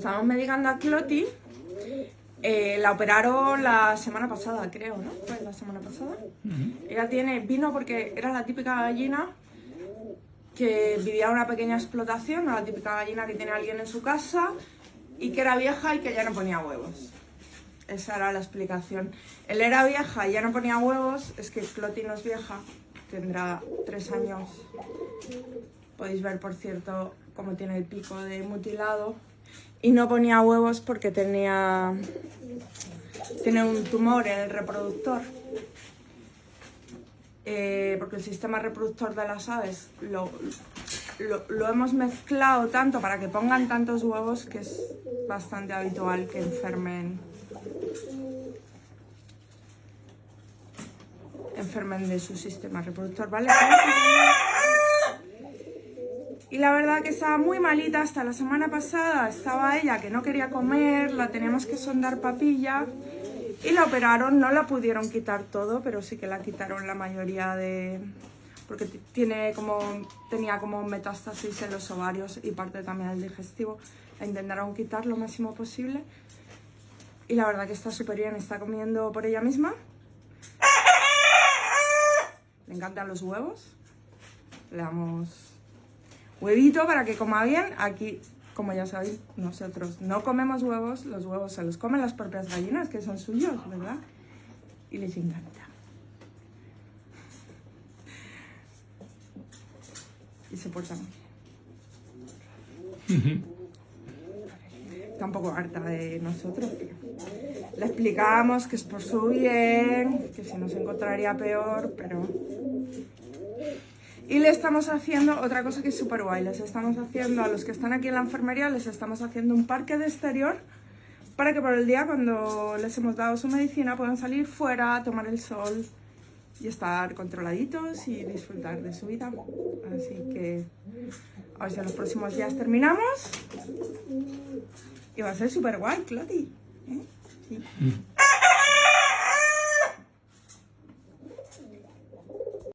Estamos medicando a Cloti. Eh, la operaron la semana pasada, creo, ¿no? Fue la semana pasada. Ella tiene, vino porque era la típica gallina que vivía una pequeña explotación, la típica gallina que tiene alguien en su casa y que era vieja y que ya no ponía huevos. Esa era la explicación. Él era vieja y ya no ponía huevos, es que Cloti no es vieja, tendrá tres años. Podéis ver, por cierto, cómo tiene el pico de mutilado. Y no ponía huevos porque tenía, tiene un tumor en el reproductor. Eh, porque el sistema reproductor de las aves lo, lo, lo hemos mezclado tanto para que pongan tantos huevos que es bastante habitual que enfermen enfermen de su sistema reproductor, ¿vale? Y la verdad que estaba muy malita hasta la semana pasada, estaba ella que no quería comer, la teníamos que sondar papilla y la operaron, no la pudieron quitar todo, pero sí que la quitaron la mayoría de... porque tiene como, tenía como metástasis en los ovarios y parte también del digestivo. La intentaron quitar lo máximo posible y la verdad que está súper bien, está comiendo por ella misma. Le encantan los huevos. Le damos huevito para que coma bien. Aquí, como ya sabéis, nosotros no comemos huevos, los huevos se los comen las propias gallinas, que son suyos, ¿verdad? Y les encanta. Y se portan bien. Está un poco harta de nosotros. Le explicamos que es por su bien, que si no se encontraría peor, pero y le estamos haciendo otra cosa que es súper guay. Les estamos haciendo, a los que están aquí en la enfermería, les estamos haciendo un parque de exterior para que por el día, cuando les hemos dado su medicina, puedan salir fuera, tomar el sol y estar controladitos y disfrutar de su vida. Así que a ver si en los próximos días terminamos. Y va a ser súper guay, Cloti. ¿eh? Sí.